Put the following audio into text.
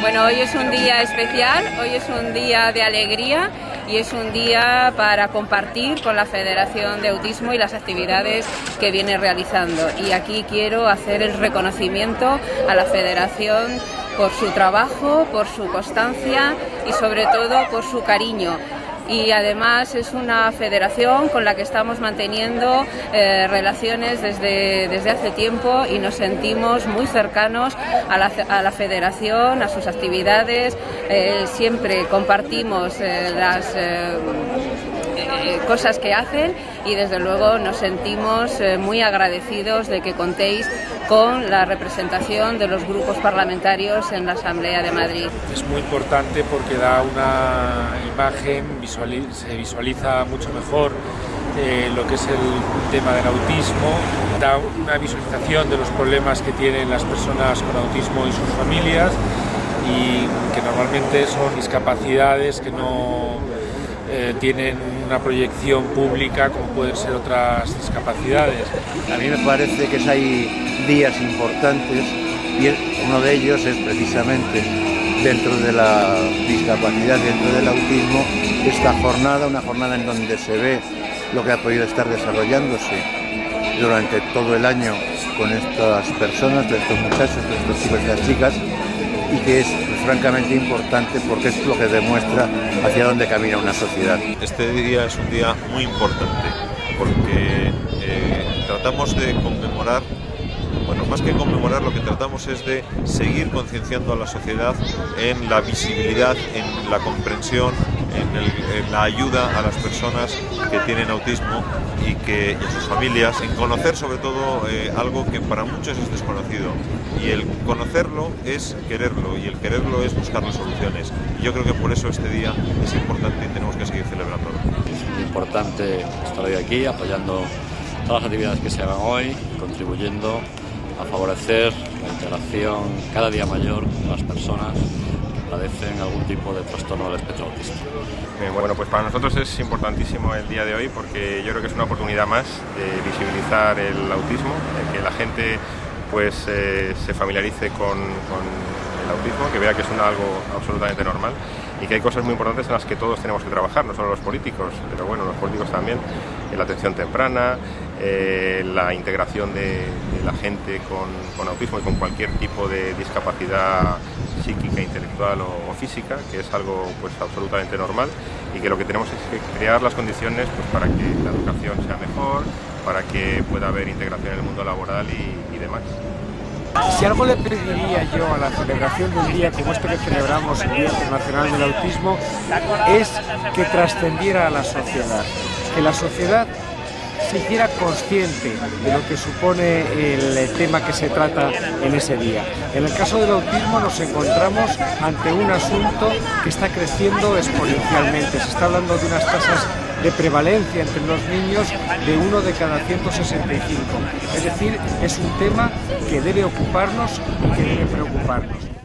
Bueno, hoy es un día especial, hoy es un día de alegría y es un día para compartir con la Federación de Autismo y las actividades que viene realizando. Y aquí quiero hacer el reconocimiento a la Federación por su trabajo, por su constancia y sobre todo por su cariño y además es una federación con la que estamos manteniendo eh, relaciones desde, desde hace tiempo y nos sentimos muy cercanos a la, a la federación, a sus actividades, eh, siempre compartimos eh, las cosas que hacen y desde luego nos sentimos muy agradecidos de que contéis con la representación de los grupos parlamentarios en la Asamblea de Madrid. Es muy importante porque da una imagen, se visualiza mucho mejor eh, lo que es el tema del autismo, da una visualización de los problemas que tienen las personas con autismo y sus familias y que normalmente son discapacidades que no eh, tienen una proyección pública como pueden ser otras discapacidades. A mí me parece que hay días importantes y uno de ellos es precisamente dentro de la discapacidad, dentro del autismo, esta jornada, una jornada en donde se ve lo que ha podido estar desarrollándose durante todo el año con estas personas, de estos muchachos, de estos chicos y estas chicas, y que es francamente importante porque es lo que demuestra hacia dónde camina una sociedad. Este día es un día muy importante porque eh, tratamos de conmemorar bueno, más que conmemorar, lo que tratamos es de seguir concienciando a la sociedad en la visibilidad, en la comprensión, en, la ayuda a las personas que tienen autismo y, que, a sus familias, en conocer sobre todo eh, algo que para muchos es desconocido. Y el conocerlo es quererlo y el quererlo es buscar las soluciones. Y yo creo que por eso este día es importante y tenemos que seguir celebrándolo. Es importante estar hoy aquí apoyando todas las actividades que se hagan hoy, contribuyendo a favorecer la integración cada día mayor de las personas padecen algún tipo de trastorno del espectro autista. Eh, bueno, pues para nosotros es importantísimo el día de hoy porque yo creo que es una oportunidad más de visibilizar el autismo, de que la gente pues eh, se familiarice con, el autismo, que vea que es algo absolutamente normal y que hay cosas muy importantes en las que todos tenemos que trabajar, no solo los políticos, pero bueno, los políticos también, la atención temprana, eh, la integración de, la gente con, autismo y con cualquier tipo de discapacidad psíquica, intelectual o, física, que es algo pues absolutamente normal y que lo que tenemos es que crear las condiciones pues, para que la educación sea mejor, para que pueda haber integración en el mundo laboral y demás. Si algo le pediría yo a la celebración de un día como este que celebramos, el Día Internacional del Autismo, es que trascendiera a la sociedad, que la sociedad se hiciera consciente de lo que supone el tema que se trata en ese día. En el caso del autismo nos encontramos ante un asunto que está creciendo exponencialmente. Se está hablando de unas tasas de prevalencia entre los niños de uno de cada 165. Es decir, es un tema que debe ocuparnos y que debe preocuparnos.